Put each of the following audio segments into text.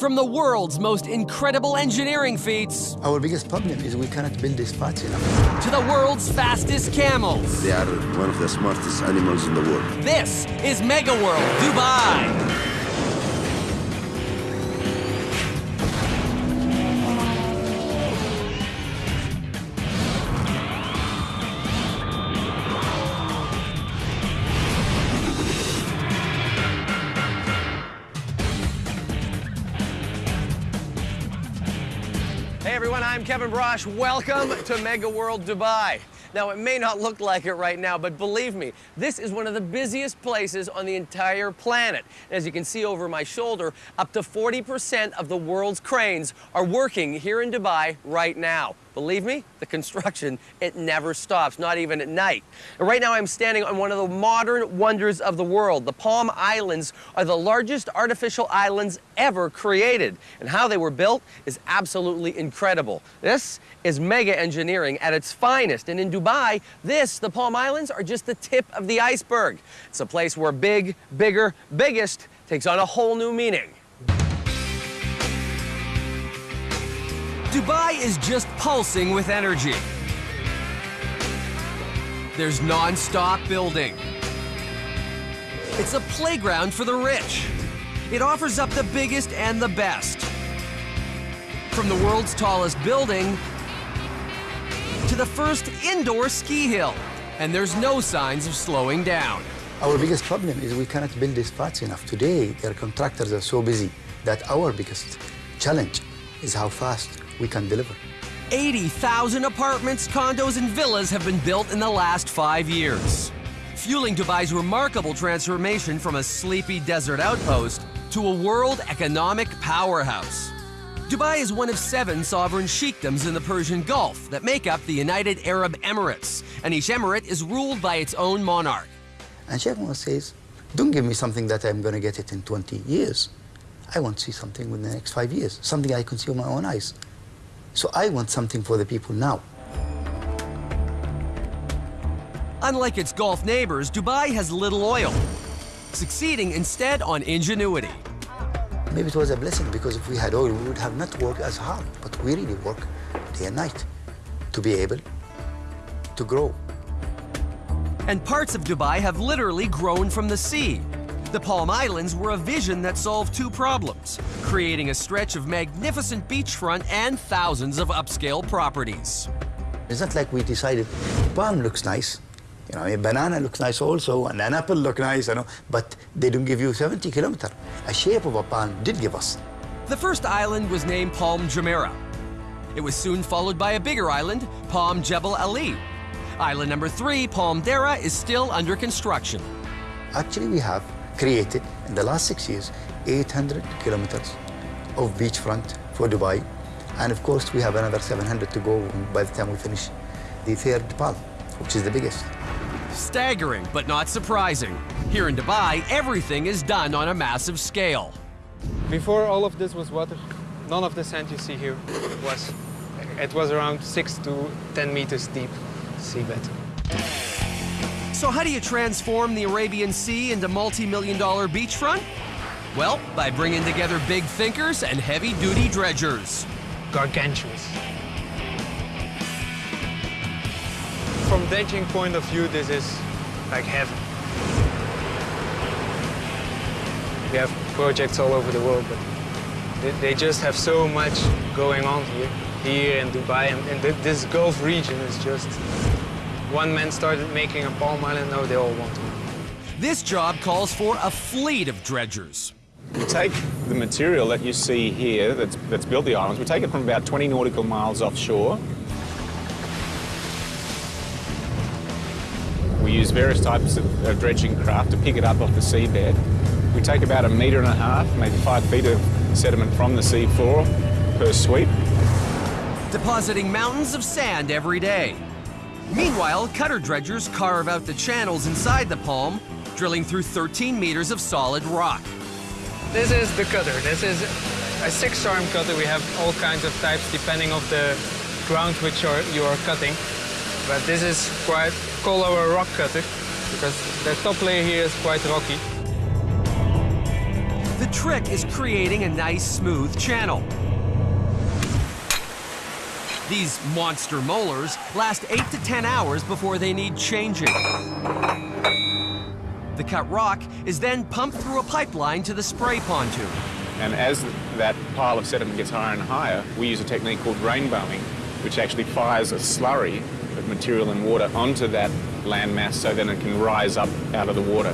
From the world's most incredible engineering feats Our biggest problem is we cannot build this fast enough. to the world's fastest camels. They are one of the smartest animals in the world. This is Mega World Dubai. Brosh. Welcome to Mega World Dubai. Now, it may not look like it right now, but believe me, this is one of the busiest places on the entire planet. As you can see over my shoulder, up to 40% of the world's cranes are working here in Dubai right now. Believe me, the construction, it never stops, not even at night. And right now I'm standing on one of the modern wonders of the world. The Palm Islands are the largest artificial islands ever created. And how they were built is absolutely incredible. This is mega engineering at its finest. And in Dubai, this, the Palm Islands, are just the tip of the iceberg. It's a place where big, bigger, biggest takes on a whole new meaning. Dubai is just pulsing with energy. There's non-stop building. It's a playground for the rich. It offers up the biggest and the best. From the world's tallest building to the first indoor ski hill. And there's no signs of slowing down. Our biggest problem is we cannot build this fast enough. Today, their contractors are so busy that our biggest challenge is how fast we can deliver. 80,000 apartments, condos, and villas have been built in the last five years, fueling Dubai's remarkable transformation from a sleepy desert outpost to a world economic powerhouse. Dubai is one of seven sovereign sheikdoms in the Persian Gulf that make up the United Arab Emirates, and each emirate is ruled by its own monarch. And Sheikh Mohammed says, don't give me something that I'm going to get it in 20 years. I want to see something within the next five years, something I can see with my own eyes. So I want something for the people now. Unlike its Gulf neighbors, Dubai has little oil, succeeding instead on ingenuity. Maybe it was a blessing because if we had oil, we would have not worked as hard. But we really work day and night to be able to grow. And parts of Dubai have literally grown from the sea. The Palm Islands were a vision that solved two problems creating a stretch of magnificent beachfront and thousands of upscale properties. It's not like we decided palm looks nice, you know, a banana looks nice also, and an apple look nice, you know, but they don't give you 70 kilometer. A shape of a palm did give us. The first island was named Palm Jumeirah. It was soon followed by a bigger island, Palm Jebel Ali. Island number three, Palm Deira, is still under construction. Actually, we have created in the last six years 800 kilometers of beachfront for Dubai. And of course, we have another 700 to go by the time we finish the third palm, which is the biggest. Staggering, but not surprising. Here in Dubai, everything is done on a massive scale. Before all of this was water, none of the sand you see here was. It was around 6 to 10 meters deep seabed. So how do you transform the Arabian Sea into multi-million dollar beachfront? Well, by bringing together big thinkers and heavy-duty dredgers. Gargantuous. From dredging point of view, this is like heaven. We have projects all over the world, but they, just have so much going on here, here in Dubai, and, and this Gulf region is just. One man started making a palm island, now they all want to. This job calls for a fleet of dredgers. We take the material that you see here that's, that's built the islands, we take it from about 20 nautical miles offshore. We use various types of uh, dredging craft to pick it up off the seabed. We take about a metre and a half, maybe five feet of sediment from the seafloor per sweep. depositing mountains of sand every day. Meanwhile, cutter dredgers carve out the channels inside the palm, drilling through 13 meters of solid rock. This is the cutter. This is a six-arm cutter. We have all kinds of types depending of the ground which are, you are cutting. But this is quite called our rock cutter because the top layer here is quite rocky. The trick is creating a nice smooth channel. These monster molars last 8 to 10 hours before they need changing. The cut rock is then pumped through a pipeline to the spray pontoon. And as that pile of sediment gets higher and higher, we use a technique called rainbowing, which actually fires a slurry of material and water onto that landmass so then it can rise up out of the water.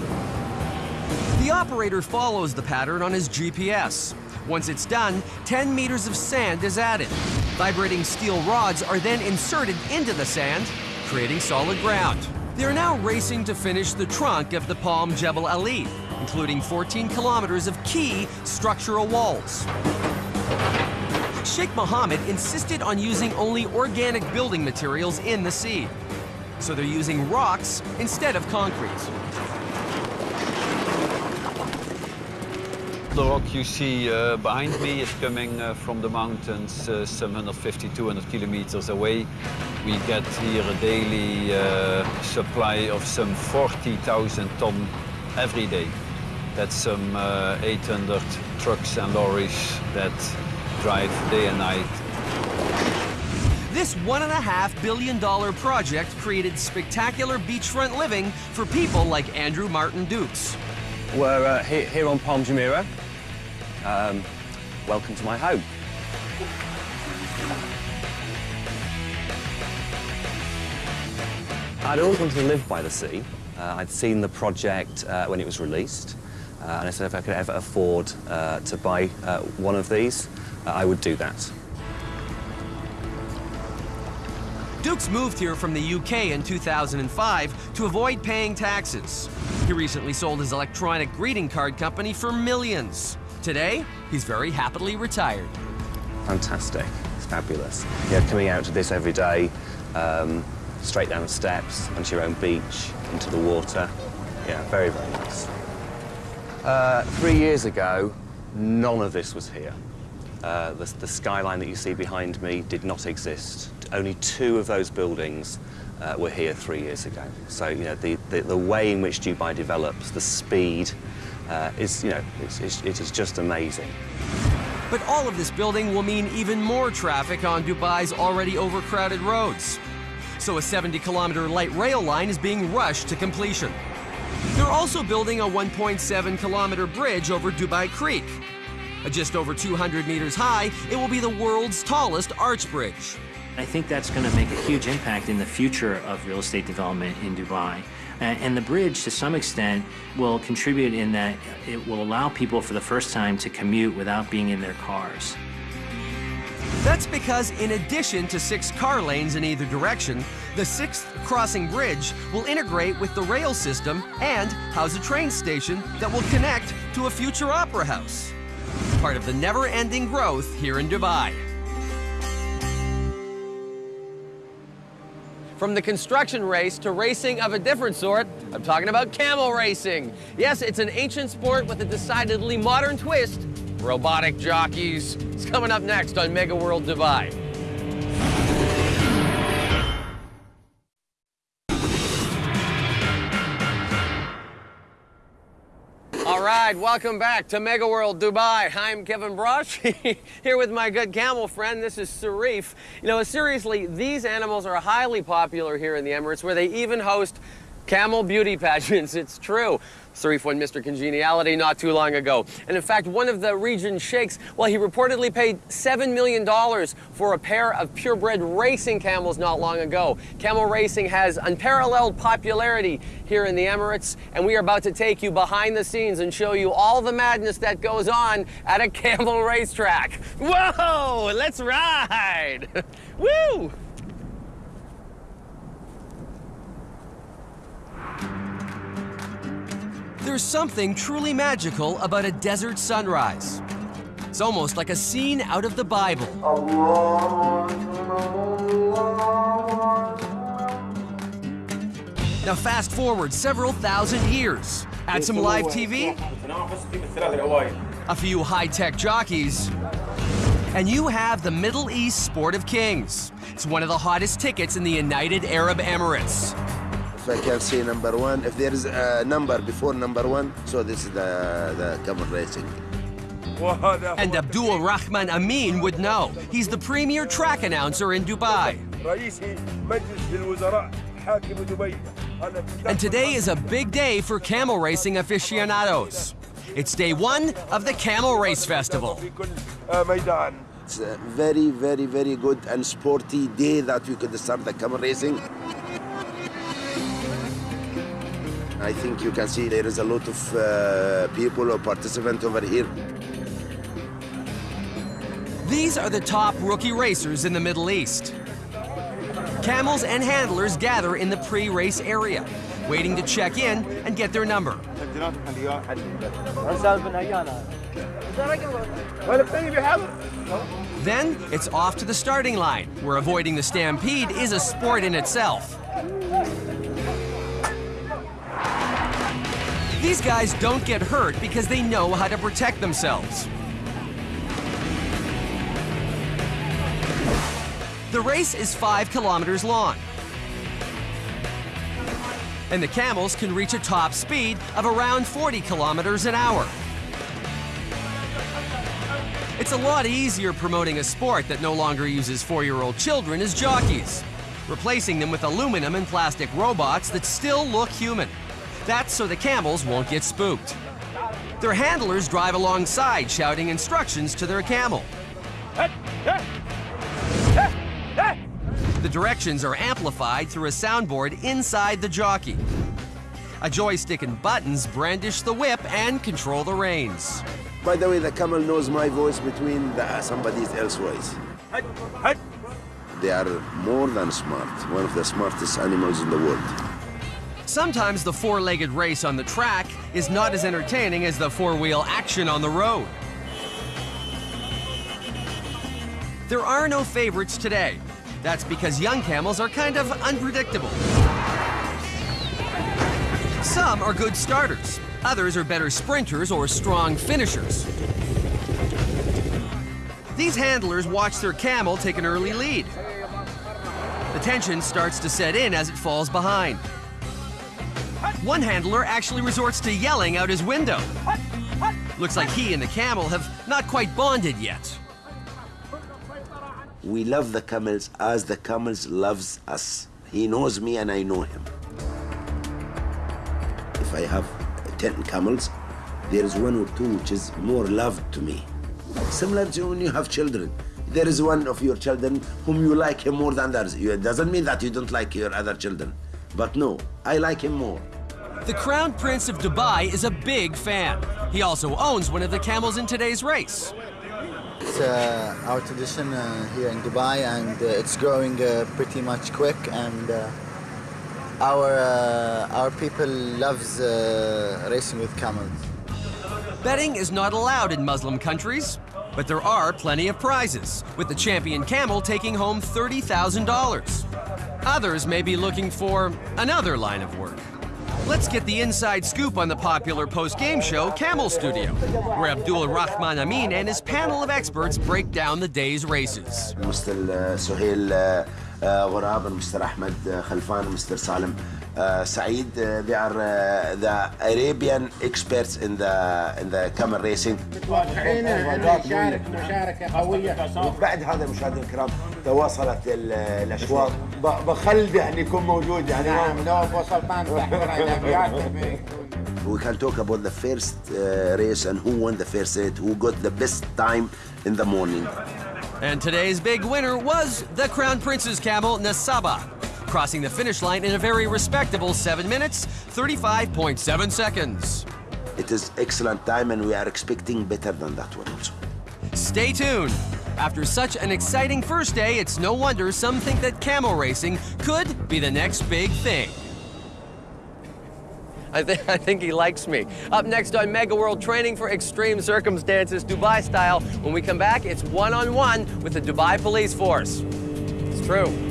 The operator follows the pattern on his GPS. Once it's done, 10 meters of sand is added. Vibrating steel rods are then inserted into the sand, creating solid ground. They're now racing to finish the trunk of the Palm Jebel Ali, including 14 kilometers of key structural walls. Sheikh Mohammed insisted on using only organic building materials in the sea. So they're using rocks instead of concrete. The rock you see uh, behind me is coming uh, from the mountains uh, some 150, 200 kilometers away. We get here a daily uh, supply of some 40,000 ton every day. That's some uh, 800 trucks and lorries that drive day and night. This one and a half billion dollar project created spectacular beachfront living for people like Andrew Martin Dukes. We're uh, here, here on Palm Jumeirah. Um, welcome to my home. I'd always wanted to live by the sea. Uh, I'd seen the project uh, when it was released, uh, and I said if I could ever afford uh, to buy uh, one of these, uh, I would do that. Dukes moved here from the UK in 2005 to avoid paying taxes. He recently sold his electronic greeting card company for millions. Today, he's very happily retired. Fantastic. It's fabulous. Yeah, coming out to this every day, um, straight down the steps, onto your own beach, into the water. Yeah, very, very nice. Uh, three years ago, none of this was here. Uh, the, the skyline that you see behind me did not exist. Only two of those buildings uh, were here three years ago. So, you know, the, the, the way in which Dubai develops, the speed, uh, is, you know, it's, it's, it is just amazing. But all of this building will mean even more traffic on Dubai's already overcrowded roads. So a 70 kilometer light rail line is being rushed to completion. They're also building a 1.7 kilometer bridge over Dubai Creek. Just over 200 meters high, it will be the world's tallest arch bridge. I think that's going to make a huge impact in the future of real estate development in Dubai. And, and the bridge, to some extent, will contribute in that it will allow people for the first time to commute without being in their cars. That's because in addition to six car lanes in either direction, the sixth crossing bridge will integrate with the rail system and house a train station that will connect to a future opera house. Part of the never-ending growth here in Dubai. From the construction race to racing of a different sort, I'm talking about camel racing. Yes, it's an ancient sport with a decidedly modern twist. Robotic jockeys. It's coming up next on Mega World Dubai. Right, welcome back to Mega World Dubai. I'm Kevin Brosh, here with my good camel friend. This is Sarif. You know, seriously, these animals are highly popular here in the Emirates, where they even host camel beauty pageants. It's true. Sarif won Mr. Congeniality not too long ago. And in fact, one of the region sheikhs, well, he reportedly paid $7 million for a pair of purebred racing camels not long ago. Camel racing has unparalleled popularity here in the Emirates, and we are about to take you behind the scenes and show you all the madness that goes on at a camel racetrack. Whoa, let's ride! Woo! There's something truly magical about a desert sunrise. It's almost like a scene out of the Bible. Now fast forward several thousand years. Add some live TV, a few high-tech jockeys, and you have the Middle East Sport of Kings. It's one of the hottest tickets in the United Arab Emirates. If I can see number one, if there is a number before number one, so this is the, the camel racing. And Abdul Rahman Amin would know. He's the premier track announcer in Dubai. And today is a big day for camel racing aficionados. It's day one of the Camel Race Festival. It's a very, very, very good and sporty day that we could start the camel racing. I think you can see there is a lot of uh, people or participants over here. These are the top rookie racers in the Middle East. Camels and handlers gather in the pre-race area, waiting to check in and get their number. Then it's off to the starting line, where avoiding the stampede is a sport in itself. These guys don't get hurt because they know how to protect themselves. The race is five kilometers long. And the camels can reach a top speed of around 40 kilometers an hour. It's a lot easier promoting a sport that no longer uses four-year-old children as jockeys, replacing them with aluminum and plastic robots that still look human. That's so the camels won't get spooked. Their handlers drive alongside, shouting instructions to their camel. The directions are amplified through a soundboard inside the jockey. A joystick and buttons brandish the whip and control the reins. By the way, the camel knows my voice between the, somebody else's voice. They are more than smart, one of the smartest animals in the world. Sometimes the four-legged race on the track is not as entertaining as the four-wheel action on the road. There are no favorites today. That's because young camels are kind of unpredictable. Some are good starters. Others are better sprinters or strong finishers. These handlers watch their camel take an early lead. The tension starts to set in as it falls behind. One handler actually resorts to yelling out his window. Looks like he and the camel have not quite bonded yet. We love the camels as the camels loves us. He knows me and I know him. If I have 10 camels, there is one or two which is more loved to me. Similar to when you have children. There is one of your children whom you like him more than others. It doesn't mean that you don't like your other children. But no, I like him more. The Crown Prince of Dubai is a big fan. He also owns one of the camels in today's race. It's uh, our tradition uh, here in Dubai, and uh, it's growing uh, pretty much quick. And uh, our uh, our people loves racing with camels. Betting is not allowed in Muslim countries, but there are plenty of prizes, with the champion camel taking home $30,000. Others may be looking for another line of work. Let's get the inside scoop on the popular post-game show Camel Studio, where Abdul Rahman Amin and his panel of experts break down the day's races. Mr. Uh, Suhail Ghurab uh, uh, and Mr. Ahmed Khalfan and Mr. Salim Saeed. They are the Arabian experts in the in the camel racing. بعد هذا مشاهدينا الكرام تواصلت الاشواط بخلد يعني يكون موجود يعني نعم لو وصلت We can talk about the first uh, race and who won the first race, who got the best time in the morning. And today's big winner was the Crown Prince's camel, Nasaba, crossing the finish line in a very respectable 7 minutes, 35.7 seconds. It is excellent time and we are expecting better than that one also. Stay tuned. After such an exciting first day, it's no wonder some think that camel racing could be the next big thing. I, th I think he likes me. Up next on Mega World Training for Extreme Circumstances, Dubai style. When we come back, it's one-on-one -on -one with the Dubai Police Force. It's true.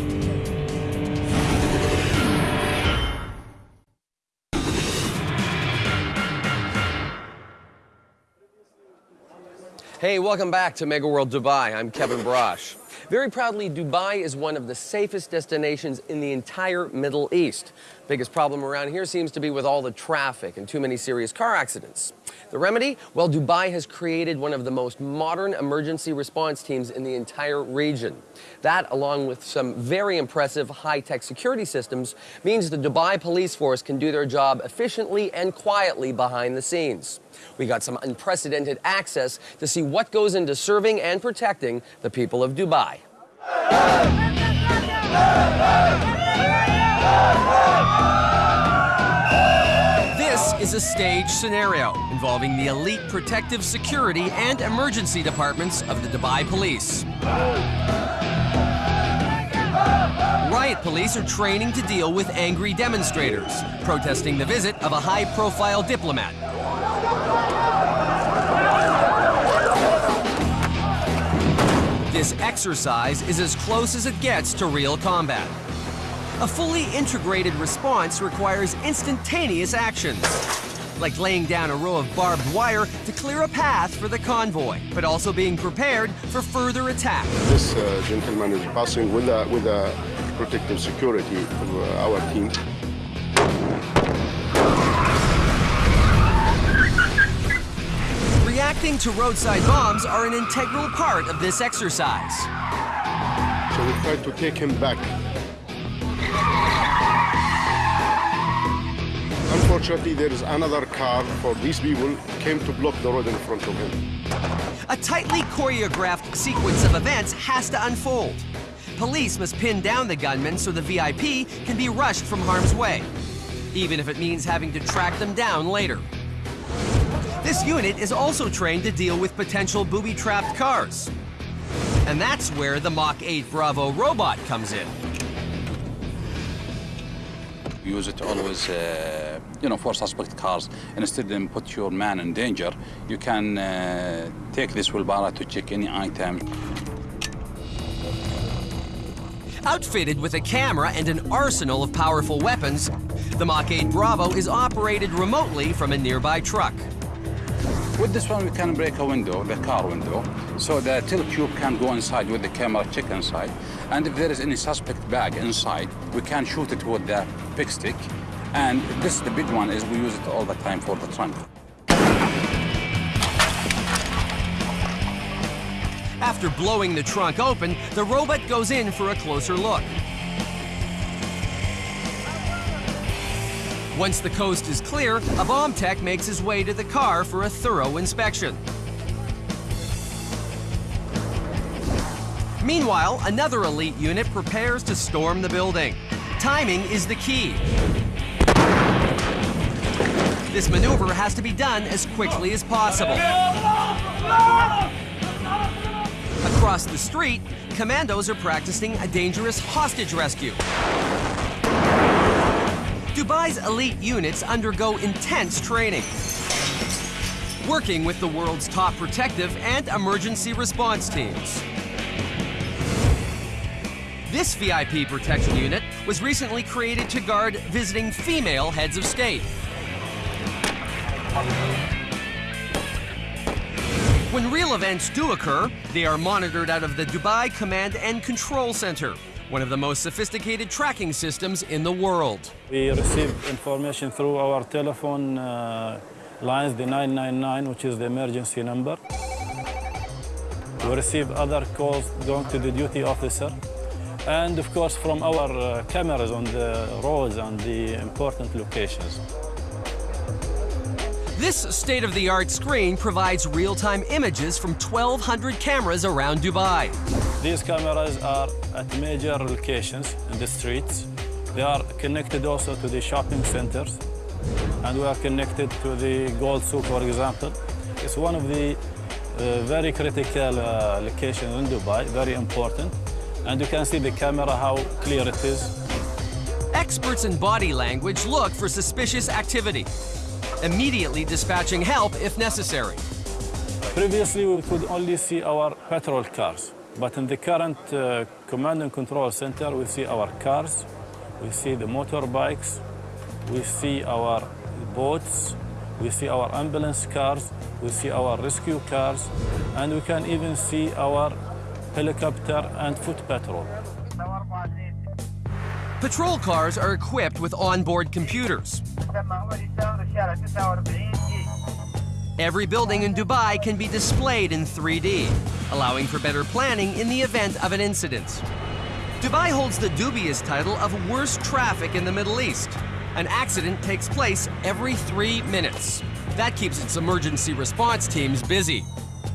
Hey, welcome back to Mega World Dubai. I'm Kevin Brosh. Very proudly, Dubai is one of the safest destinations in the entire Middle East. Biggest problem around here seems to be with all the traffic and too many serious car accidents. The remedy? Well, Dubai has created one of the most modern emergency response teams in the entire region. That, along with some very impressive high-tech security systems, means the Dubai police force can do their job efficiently and quietly behind the scenes. We got some unprecedented access to see what goes into serving and protecting the people of Dubai. is a stage scenario involving the elite protective security and emergency departments of the Dubai police. Riot police are training to deal with angry demonstrators, protesting the visit of a high-profile diplomat. This exercise is as close as it gets to real combat. A fully integrated response requires instantaneous actions, like laying down a row of barbed wire to clear a path for the convoy, but also being prepared for further attack. This uh, gentleman is passing with a, with a protective security of uh, our team. Reacting to roadside bombs are an integral part of this exercise. So we try to take him back Unfortunately, there is another car for these people came to block the road in front of him. A tightly choreographed sequence of events has to unfold. Police must pin down the gunman so the VIP can be rushed from harm's way, even if it means having to track them down later. This unit is also trained to deal with potential booby-trapped cars. And that's where the Mach 8 Bravo robot comes in use it always, uh, you know, for suspect cars. Instead of put your man in danger, you can uh, take this wheelbarrow to check any item. Outfitted with a camera and an arsenal of powerful weapons, the Mach 8 Bravo is operated remotely from a nearby truck. With this one, we can break a window, the car window, so the tilt tube can go inside with the camera check inside. And if there is any suspect bag inside, we can shoot it with the pigstick. And this, is the big one, is we use it all the time for the trunk. After blowing the trunk open, the robot goes in for a closer look. Once the coast is clear, a bomb tech makes his way to the car for a thorough inspection. Meanwhile, another elite unit prepares to storm the building. Timing is the key. This maneuver has to be done as quickly as possible. Across the street, commandos are practicing a dangerous hostage rescue. Dubai's elite units undergo intense training, working with the world's top protective and emergency response teams. This VIP protection unit was recently created to guard visiting female heads of state. When real events do occur, they are monitored out of the Dubai Command and Control Center, one of the most sophisticated tracking systems in the world. We receive information through our telephone uh, lines, the 999, which is the emergency number. We receive other calls going to the duty officer. And of course, from our uh, cameras on the roads and the important locations. This state-of-the-art screen provides real-time images from 1,200 cameras around Dubai. These cameras are at major locations in the streets. They are connected also to the shopping centers, and we are connected to the Gold Souk, for example. It's one of the uh, very critical uh, locations in Dubai, very important. And you can see the camera, how clear it is. Experts in body language look for suspicious activity immediately dispatching help if necessary. Previously, we could only see our patrol cars, but in the current uh, command and control center, we see our cars, we see the motorbikes, we see our boats, we see our ambulance cars, we see our rescue cars, and we can even see our helicopter and foot patrol. Patrol cars are equipped with onboard computers. Every building in Dubai can be displayed in 3D, allowing for better planning in the event of an incident. Dubai holds the dubious title of worst traffic in the Middle East. An accident takes place every three minutes. That keeps its emergency response teams busy.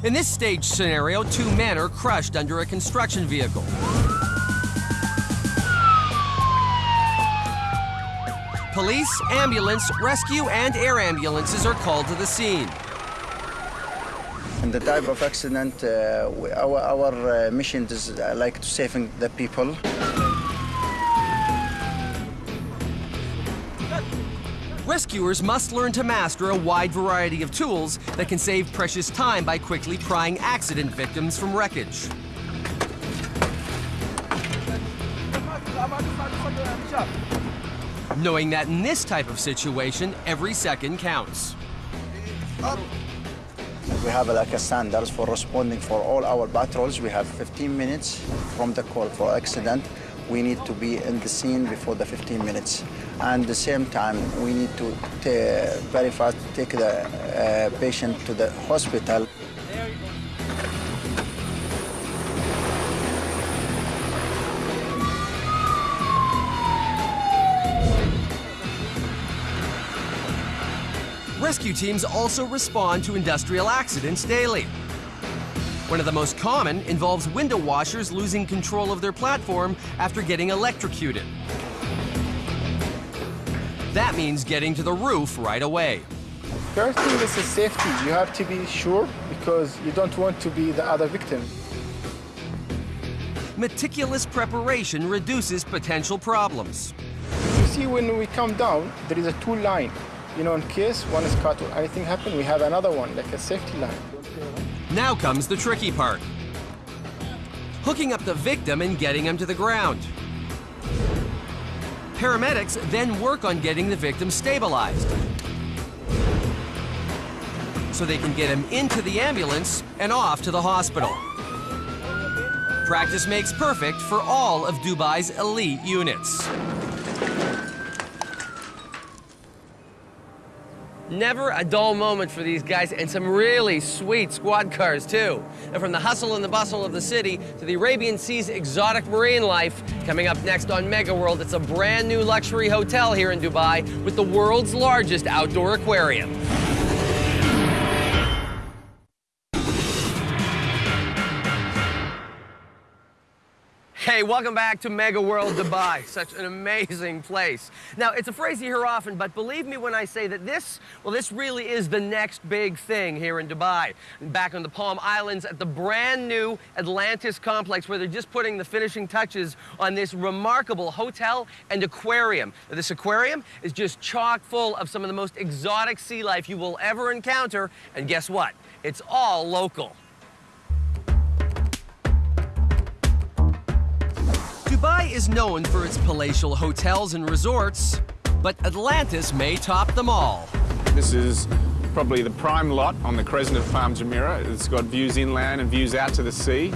In this stage scenario, two men are crushed under a construction vehicle. Police, ambulance, rescue, and air ambulances are called to the scene. In the type of accident, uh, we- our, our uh, mission is uh, like to saving the people. Rescuers must learn to master a wide variety of tools that can save precious time by quickly prying accident victims from wreckage. Knowing that in this type of situation, every second counts. We have like a standards for responding for all our patrols. We have 15 minutes from the call for accident. We need to be in the scene before the 15 minutes. And the same time, we need to very fast take the uh, patient to the hospital. Rescue teams also respond to industrial accidents daily. One of the most common involves window washers losing control of their platform after getting electrocuted. That means getting to the roof right away. First thing is the safety. You have to be sure because you don't want to be the other victim. Meticulous preparation reduces potential problems. You see, when we come down, there is a two line. You know, in case one is cut or anything happen, we have another one, like a safety line. Now comes the tricky part. Hooking up the victim and getting him to the ground. Paramedics then work on getting the victim stabilized so they can get him into the ambulance and off to the hospital. Practice makes perfect for all of Dubai's elite units. Never a dull moment for these guys, and some really sweet squad cars, too. And from the hustle and the bustle of the city to the Arabian Sea's exotic marine life, coming up next on Mega World, it's a brand new luxury hotel here in Dubai with the world's largest outdoor aquarium. Hey, welcome back to Mega World Dubai. Such an amazing place. Now, it's a phrase you hear often, but believe me when I say that this, well, this really is the next big thing here in Dubai. Back on the Palm Islands at the brand new Atlantis complex, where they're just putting the finishing touches on this remarkable hotel and aquarium. Now, this aquarium is just chock full of some of the most exotic sea life you will ever encounter, and guess what? It's all local. Dubai is known for its palatial hotels and resorts, but Atlantis may top them all. This is probably the prime lot on the crescent of Palm Jumeirah. It's got views inland and views out to the sea.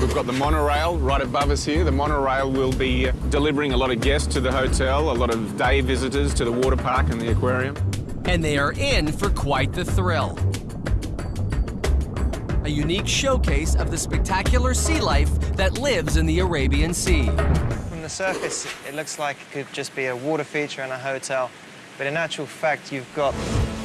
We've got the monorail right above us here. The monorail will be uh, delivering a lot of guests to the hotel, a lot of day visitors to the water park and the aquarium. And they are in for quite the thrill. A unique showcase of the spectacular sea life that lives in the Arabian Sea. From the surface, it looks like it could just be a water feature in a hotel, but in actual fact, you've got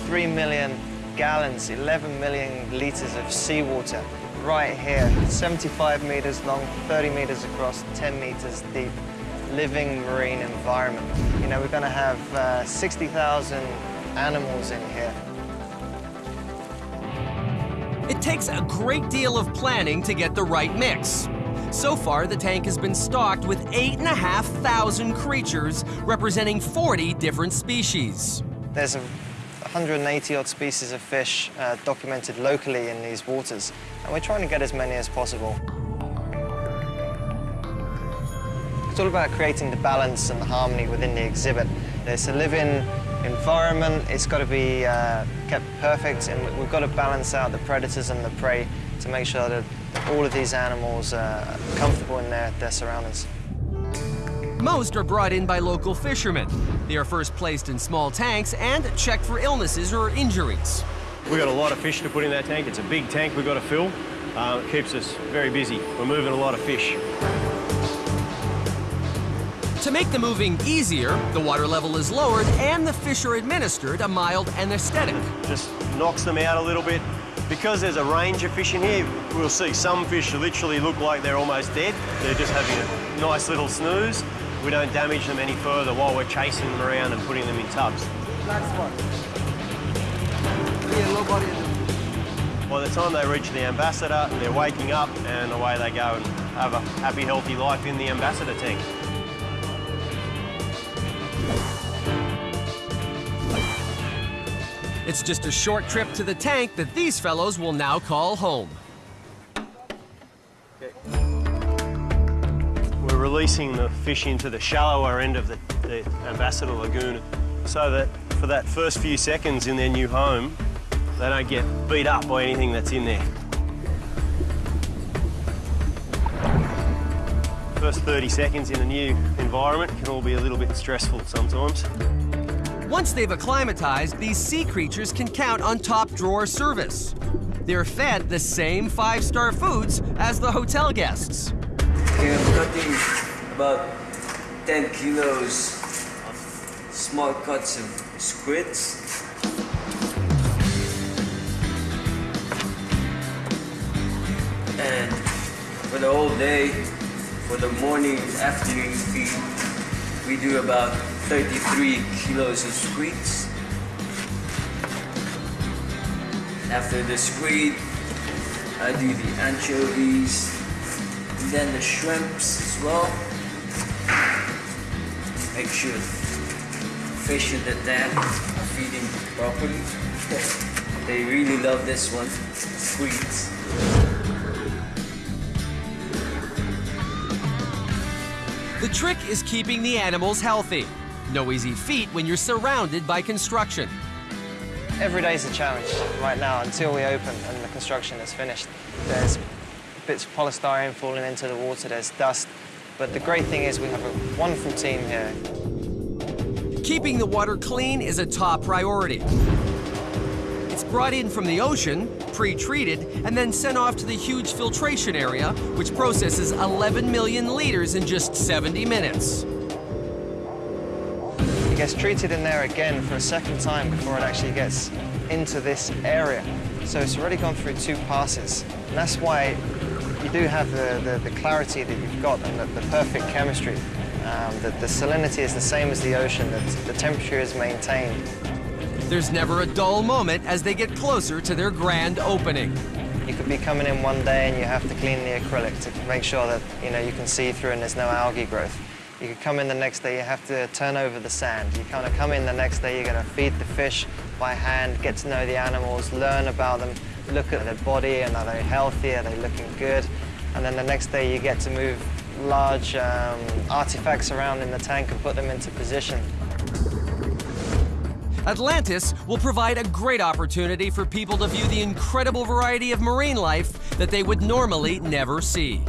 3 million gallons, 11 million liters of seawater right here, 75 meters long, 30 meters across, 10 meters deep, living marine environment. You know, we're going to have uh, 60,000 animals in here. It takes a great deal of planning to get the right mix. So far, the tank has been stocked with 8,500 creatures representing 40 different species. There's a 180 odd species of fish uh, documented locally in these waters, and we're trying to get as many as possible. It's all about creating the balance and the harmony within the exhibit. It's a living environment, it's got to be uh, kept perfect, and we've got to balance out the predators and the prey to make sure that all of these animals are comfortable in their, their surroundings. Most are brought in by local fishermen. They are first placed in small tanks and checked for illnesses or injuries. We've got a lot of fish to put in that tank. It's a big tank we've got to fill. Uh, it keeps us very busy. We're moving a lot of fish. To make the moving easier, the water level is lowered and the fish are administered a mild anesthetic. Just knocks them out a little bit. Because there's a range of fish in here, we'll see some fish literally look like they're almost dead. They're just having a nice little snooze. We don't damage them any further while we're chasing them around and putting them in tubs. Next one. Yeah, low body. By the time they reach the ambassador, they're waking up and away they go and have a happy, healthy life in the ambassador tank. It's just a short trip to the tank that these fellows will now call home. We're releasing the fish into the shallower end of the, the uh, Ambassador Lagoon so that for that first few seconds in their new home, they don't get beat up by anything that's in there. First 30 seconds in a new environment can all be a little bit stressful sometimes. Once they've acclimatized, these sea creatures can count on top drawer service. They're fed the same five-star foods as the hotel guests. I'm cutting about 10 kilos of small cuts of squids. And for the whole day, for the morning afternoon feed, we do about 33 kilos of squids. After the squid, I do the anchovies, and then the shrimps as well. Make sure fish in the tank are feeding properly. they really love this one, squids. The trick is keeping the animals healthy. No easy feat when you're surrounded by construction. Every day is a challenge right now until we open and the construction is finished. There's bits of polystyrene falling into the water, there's dust, but the great thing is we have a wonderful team here. Keeping the water clean is a top priority. It's brought in from the ocean, pre-treated, and then sent off to the huge filtration area, which processes 11 million liters in just 70 minutes. It gets treated in there again for a second time before it actually gets into this area. So it's already gone through two passes. And that's why you do have the, the, the clarity that you've got and the, the perfect chemistry. Um, the, the salinity is the same as the ocean, the, the temperature is maintained. There's never a dull moment as they get closer to their grand opening. You could be coming in one day and you have to clean the acrylic to make sure that you know you can see through and there's no algae growth. You could come in the next day, you have to turn over the sand. You kind of come in the next day, you're going to feed the fish by hand, get to know the animals, learn about them, look at their body and are they healthy, are they looking good? And then the next day you get to move large um, artifacts around in the tank and put them into position. Atlantis will provide a great opportunity for people to view the incredible variety of marine life that they would normally never see.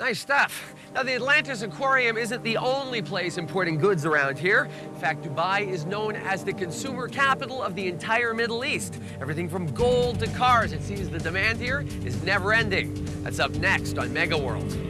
Nice stuff. Now, the Atlantis Aquarium isn't the only place importing goods around here. In fact, Dubai is known as the consumer capital of the entire Middle East. Everything from gold to cars. It seems the demand here is never ending. That's up next on Mega World.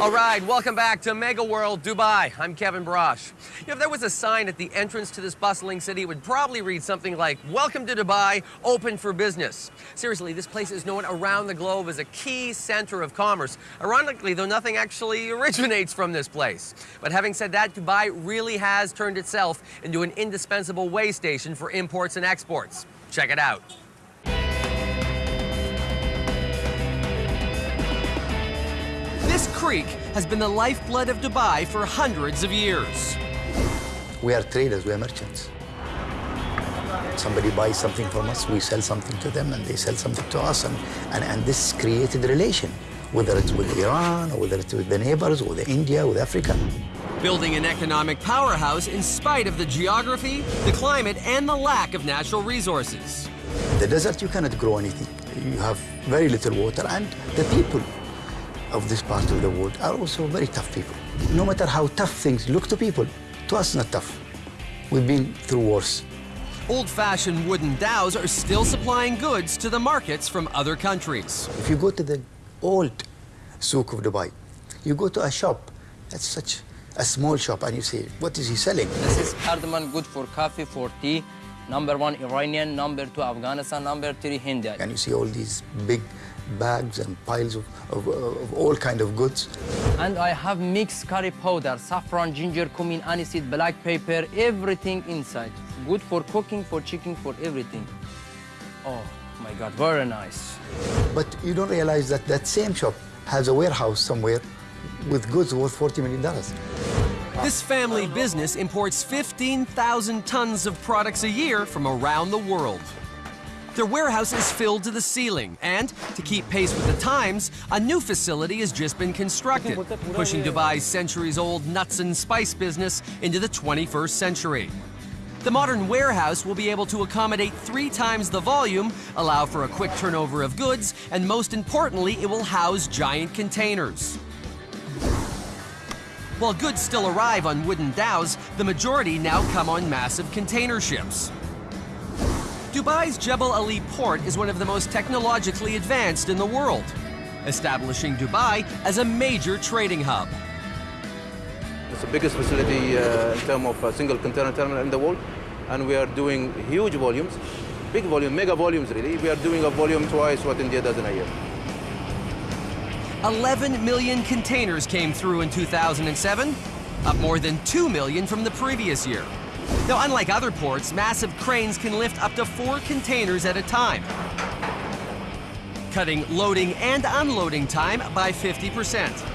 All right, welcome back to Mega World Dubai. I'm Kevin Brosh. You know, if there was a sign at the entrance to this bustling city, it would probably read something like, Welcome to Dubai, open for business. Seriously, this place is known around the globe as a key center of commerce. Ironically, though, nothing actually originates from this place. But having said that, Dubai really has turned itself into an indispensable way station for imports and exports. Check it out. Creek has been the lifeblood of Dubai for hundreds of years. We are traders, we are merchants. Somebody buys something from us, we sell something to them, and they sell something to us, and, and, and this created a relation, whether it's with Iran, or whether it's with the neighbors, or with India, with Africa. Building an economic powerhouse in spite of the geography, the climate, and the lack of natural resources. The desert, you cannot grow anything. you have very little water, and the people of this part of the world are also very tough people. No matter how tough things look to people, to us not tough. We've been through wars. Old-fashioned wooden dhows are still supplying goods to the markets from other countries. If you go to the old souk of Dubai, you go to a shop, that's such a small shop, and you say, what is he selling? This is cardamom, good for coffee, for tea. Number one, Iranian. Number two, Afghanistan. Number three, Hindi. And you see all these big bags and piles of, of, of all kind of goods. And I have mixed curry powder, saffron, ginger, cumin, aniseed, black pepper, everything inside. Good for cooking, for chicken, for everything. Oh my God, very nice. But you don't realize that that same shop has a warehouse somewhere with goods worth $40 million. This family business imports 15,000 tons of products a year from around the world. Their warehouse is filled to the ceiling, and to keep pace with the times, a new facility has just been constructed, pushing Dubai's centuries-old nuts and spice business into the 21st century. The modern warehouse will be able to accommodate three times the volume, allow for a quick turnover of goods, and most importantly, it will house giant containers. While goods still arrive on wooden dhows, the majority now come on massive container ships. Dubai's Jebel Ali port is one of the most technologically advanced in the world, establishing Dubai as a major trading hub. It's the biggest facility uh, in terms of a single container terminal in the world, and we are doing huge volumes, big volume, mega volumes really. We are doing a volume twice what India does in a year. 11 million containers came through in 2007, up more than 2 million from the previous year. Now, unlike other ports, massive cranes can lift up to four containers at a time, cutting loading and unloading time by 50%.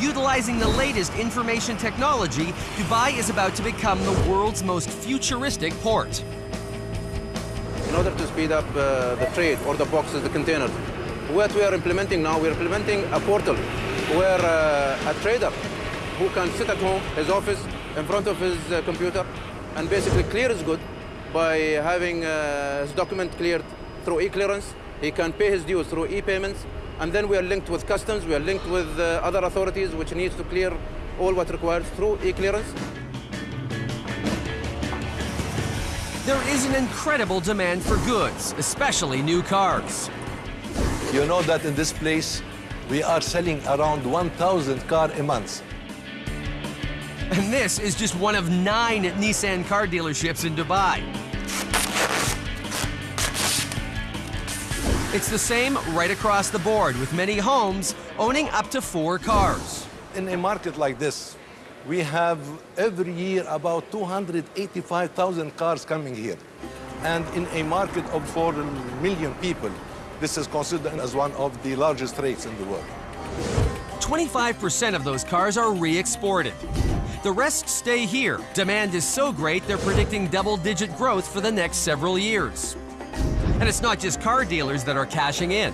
Utilizing the latest information technology, Dubai is about to become the world's most futuristic port. In order to speed up uh, the trade or the boxes, the containers, what we are implementing now, we're implementing a portal where uh, a trader who can sit at home, his office, in front of his uh, computer, and basically clear his good by having uh, his document cleared through e-clearance. He can pay his dues through e-payments, and then we are linked with customs, we are linked with uh, other authorities which needs to clear all what required through e-clearance. There is an incredible demand for goods, especially new cars. You know that in this place, we are selling around 1,000 car a month. And this is just one of nine Nissan car dealerships in Dubai. It's the same right across the board, with many homes owning up to four cars. In a market like this, we have every year about 285,000 cars coming here. And in a market of 4 million people, this is considered as one of the largest rates in the world. 25% of those cars are re-exported. The rest stay here. Demand is so great, they're predicting double-digit growth for the next several years. And it's not just car dealers that are cashing in.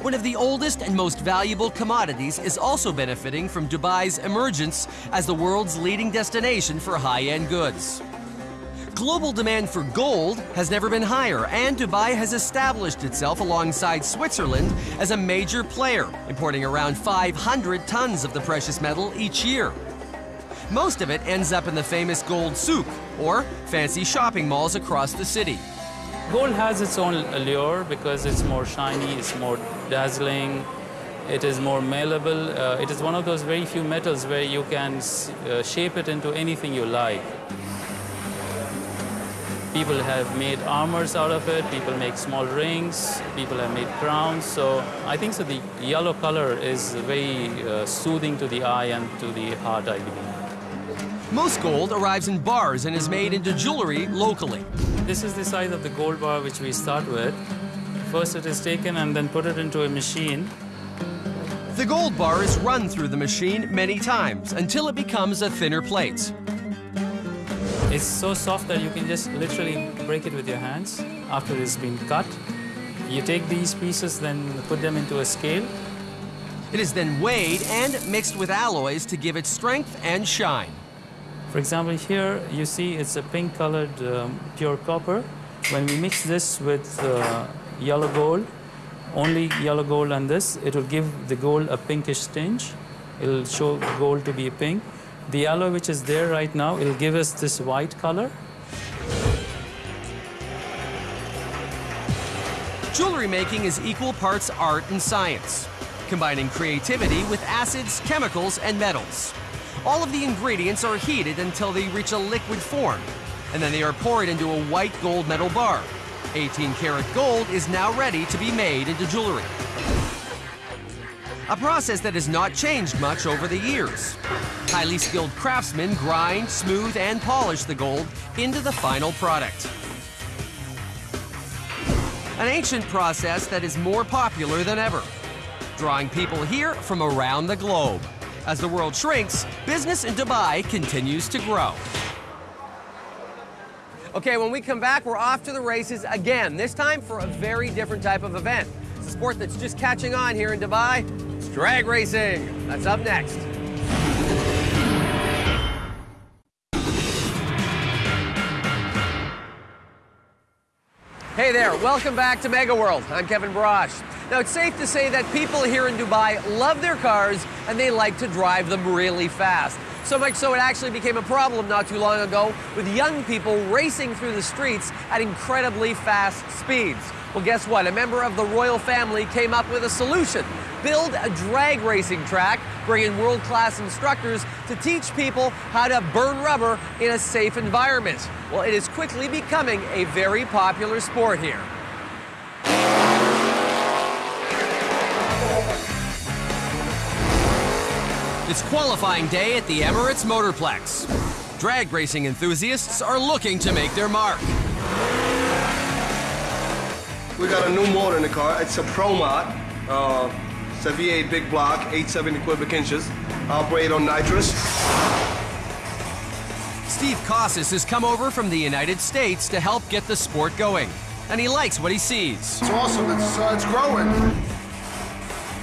One of the oldest and most valuable commodities is also benefiting from Dubai's emergence as the world's leading destination for high-end goods. Global demand for gold has never been higher, and Dubai has established itself alongside Switzerland as a major player, importing around 500 tons of the precious metal each year. Most of it ends up in the famous gold souk, or fancy shopping malls across the city. Gold has its own allure because it's more shiny, it's more dazzling, it is more malleable. Uh, it is one of those very few metals where you can uh, shape it into anything you like. People have made armors out of it, people make small rings, people have made crowns. So I think so the yellow color is very uh, soothing to the eye and to the heart, I believe. Most gold arrives in bars and is made into jewelry locally. This is the size of the gold bar which we start with. First it is taken and then put it into a machine. The gold bar is run through the machine many times until it becomes a thinner plate. It's so soft that you can just literally break it with your hands after it's been cut. You take these pieces, then put them into a scale. It is then weighed and mixed with alloys to give it strength and shine. For example, here you see it's a pink colored um, pure copper. When we mix this with uh, yellow gold, only yellow gold on this. It will give the gold a pinkish tinge. It'll show gold to be pink. The alloy which is there right now, it'll give us this white color. Jewelry making is equal parts art and science, combining creativity with acids, chemicals, and metals. All of the ingredients are heated until they reach a liquid form, and then they are poured into a white gold metal bar. 18 karat gold is now ready to be made into jewelry. A process that has not changed much over the years. Highly skilled craftsmen grind, smooth, and polish the gold into the final product. An ancient process that is more popular than ever, drawing people here from around the globe. As the world shrinks, business in Dubai continues to grow. Okay, when we come back, we're off to the races again, this time for a very different type of event. It's a sport that's just catching on here in Dubai. It's drag racing. That's up next. Hey there, welcome back to Mega World. I'm Kevin Brosh. Now, it's safe to say that people here in Dubai love their cars and they like to drive them really fast. So much so it actually became a problem not too long ago with young people racing through the streets at incredibly fast speeds. Well, guess what? A member of the royal family came up with a solution. Build a drag racing track, bring in world-class instructors to teach people how to burn rubber in a safe environment. Well, it is quickly becoming a very popular sport here. It's qualifying day at the Emirates Motorplex. Drag racing enthusiasts are looking to make their mark. We got a new motor in the car. It's a ProMod. Uh, it's a V8 big block, 870 cubic inches. Operate on nitrous. Steve Casas has come over from the United States to help get the sport going. And he likes what he sees. It's awesome. It's, uh, it's growing.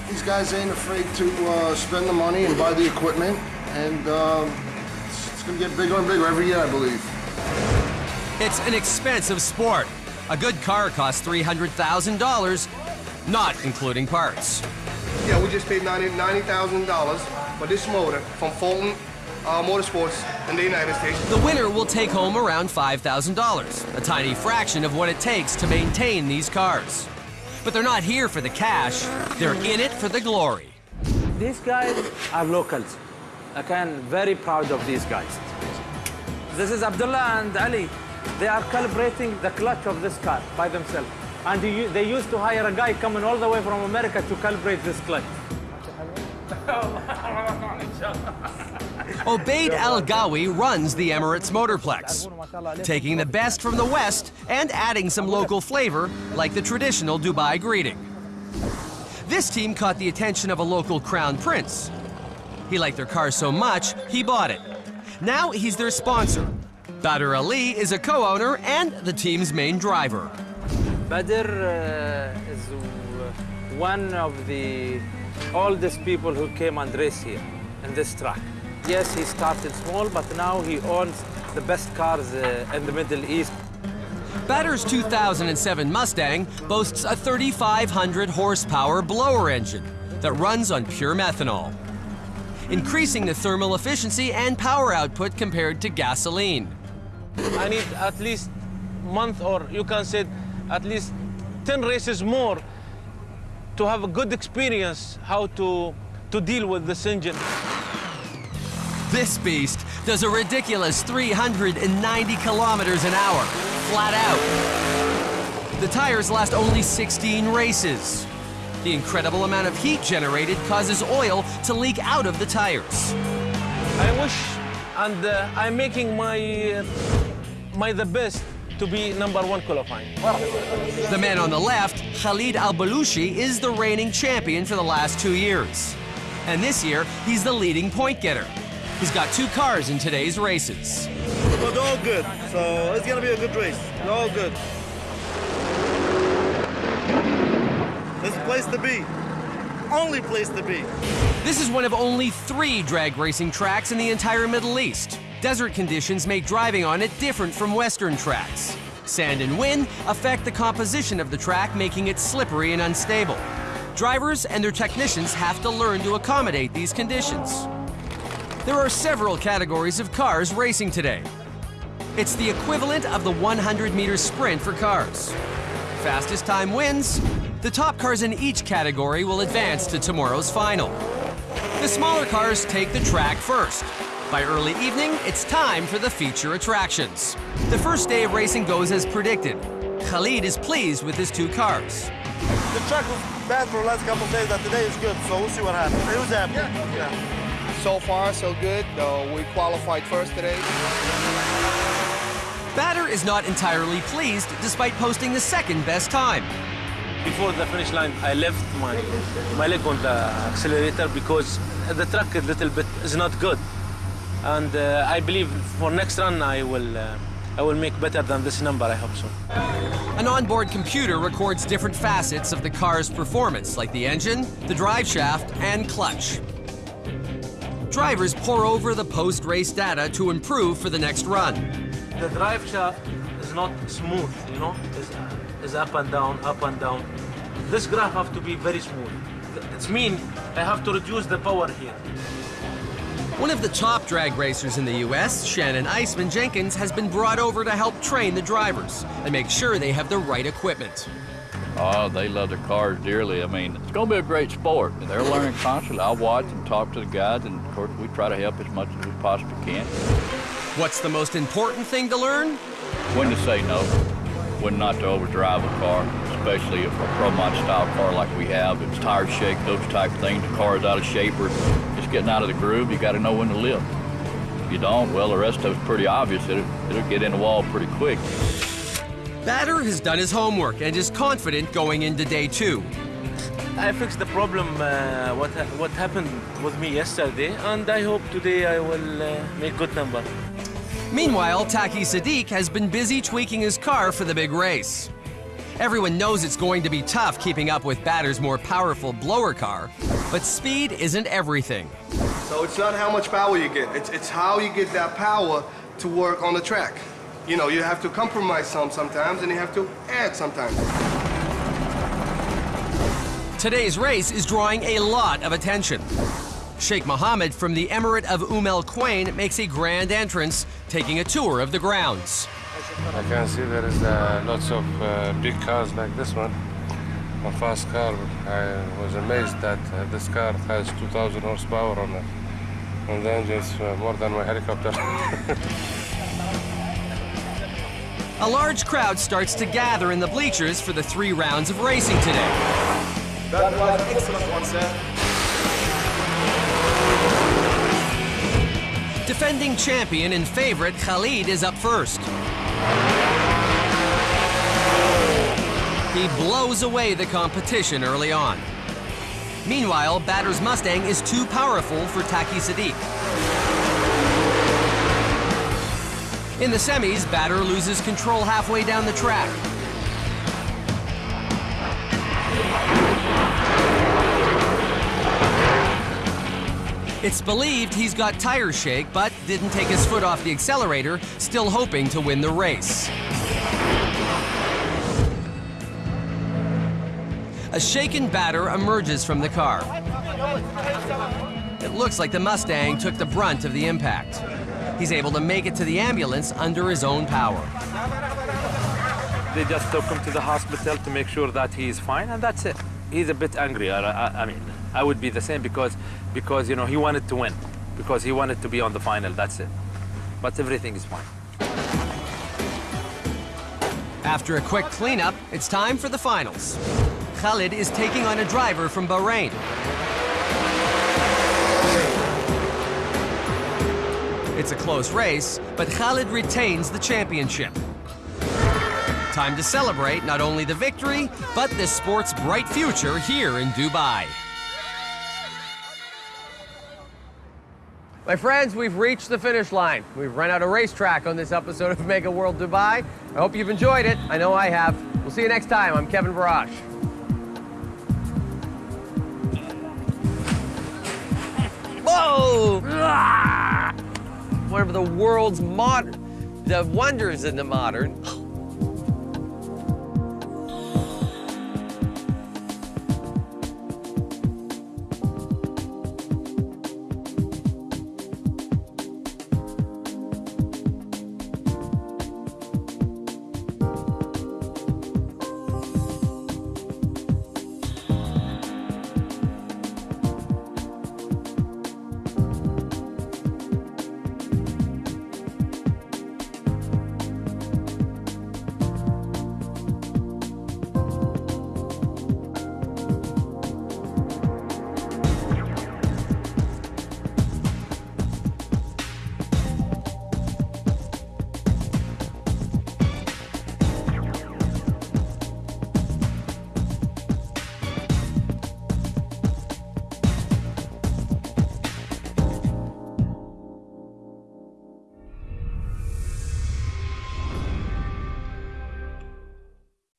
These guys ain't afraid to uh, spend the money and buy the equipment, and uh, it's, it's going to get bigger and bigger every year, I believe. It's an expensive sport. A good car costs $300,000, not including parts. Yeah, we just paid $90,000 for this motor from Fulton uh, Motorsports in the United States. The winner will take home around $5,000, a tiny fraction of what it takes to maintain these cars. But they're not here for the cash, they're in it for the glory. These guys are locals. I am very proud of these guys. This is Abdullah and Ali. They are calibrating the clutch of this car by themselves. And they used to hire a guy coming all the way from America to calibrate this clutch. Obaid Al Gawi runs the Emirates Motorplex, taking the best from the West and adding some local flavor, like the traditional Dubai greeting. This team caught the attention of a local crown prince. He liked their car so much, he bought it. Now he's their sponsor. Badr Ali is a co-owner and the team's main driver. Badr uh, is one of the oldest people who came and race here in this track. Yes, he started small, but now he owns the best cars uh, in the Middle East. Badr's 2007 Mustang boasts a 3,500 horsepower blower engine that runs on pure methanol, increasing the thermal efficiency and power output compared to gasoline. I need at least month or you can say at least 10 races more to have a good experience how to, to deal with this engine. This beast does a ridiculous 390 kilometers an hour, flat out. The tires last only 16 races. The incredible amount of heat generated causes oil to leak out of the tires. I wish, and uh, I'm making my, uh, my the best to be number one qualifying. The man on the left, Khalid Al-Balushi, is the reigning champion for the last two years. And this year, he's the leading point getter. He's got two cars in today's races. But they're all good, so it's gonna be a good race. They're all good. This place to be. Only place to be. This is one of only three drag racing tracks in the entire Middle East. Desert conditions make driving on it different from Western tracks. Sand and wind affect the composition of the track, making it slippery and unstable. Drivers and their technicians have to learn to accommodate these conditions. There are several categories of cars racing today. It's the equivalent of the 100 meter sprint for cars. Fastest time wins. The top cars in each category will advance to tomorrow's final. The smaller cars take the track first. By early evening, it's time for the feature attractions. The first day of racing goes as predicted. Khalid is pleased with his two cars. The track was bad for the last couple of days, but today is good, so we'll see what happens. It was happy. Yeah. yeah. So far, so good. Uh, we qualified first today. Badr is not entirely pleased despite posting the second best time. Before the finish line, I left my, my leg on the accelerator because the track a little bit is not good. And uh, I believe for next run, I will, uh, I will make better than this number, I hope so. An onboard computer records different facets of the car's performance, like the engine, the drive shaft, and clutch. Drivers pore over the post-race data to improve for the next run. The drive shaft is not smooth, you know, it's, it's up and down, up and down. This graph have to be very smooth. It means I have to reduce the power here. One of the top drag racers in the U.S., Shannon Iceman Jenkins, has been brought over to help train the drivers and make sure they have the right equipment. Oh, they love their cars dearly. I mean, it's going to be a great sport. They're learning constantly. I watch and talk to the guys, and of course, we try to help as much as we possibly can. What's the most important thing to learn? When to say no, when not to overdrive a car, especially if a pro mod style car like we have. It's tire shake, those type of things. The car is out of shape or just getting out of the groove. You got to know when to lift. If you don't, well, the rest of it's pretty obvious. It'll, it'll get in the wall pretty quick. Badr has done his homework and is confident going into day two. I fixed the problem, uh, what, ha what happened with me yesterday, and I hope today I will uh, make good number. Meanwhile, Taki Sadiq has been busy tweaking his car for the big race. Everyone knows it's going to be tough keeping up with Badr's more powerful blower car, but speed isn't everything. So it's not how much power you get, it's, it's how you get that power to work on the track. You know, you have to compromise some sometimes and you have to add sometimes. Today's race is drawing a lot of attention. Sheikh Mohammed from the Emirate of Umm Al Quwain makes a grand entrance, taking a tour of the grounds. I can see there is uh, lots of uh, big cars like this one, a fast car. I was amazed that uh, this car has 2,000 horsepower on it, and the engine is uh, more than my helicopter. A large crowd starts to gather in the bleachers for the three rounds of racing today. That was excellent one, sir. Defending champion and favorite Khalid is up first. He blows away the competition early on. Meanwhile, Badr's Mustang is too powerful for Taki Sadiq. In the semis, Badr loses control halfway down the track. It's believed he's got tire shake, but didn't take his foot off the accelerator, still hoping to win the race. A shaken Badr emerges from the car. It looks like the Mustang took the brunt of the impact. He's able to make it to the ambulance under his own power. They just took him to the hospital to make sure that he is fine, and that's it. He's a bit angry. I, I, I mean, I would be the same because, because you know, he wanted to win, because he wanted to be on the final. That's it. But everything is fine. After a quick cleanup, it's time for the finals. Khalid is taking on a driver from Bahrain. It's a close race, but Khalid retains the championship. Time to celebrate not only the victory, but the sport's bright future here in Dubai. My friends, we've reached the finish line. We've run out of racetrack on this episode of Mega World Dubai. I hope you've enjoyed it. I know I have. We'll see you next time. I'm Kevin Barash. Whoa! Ah! One of the world's modern, the wonders in the modern.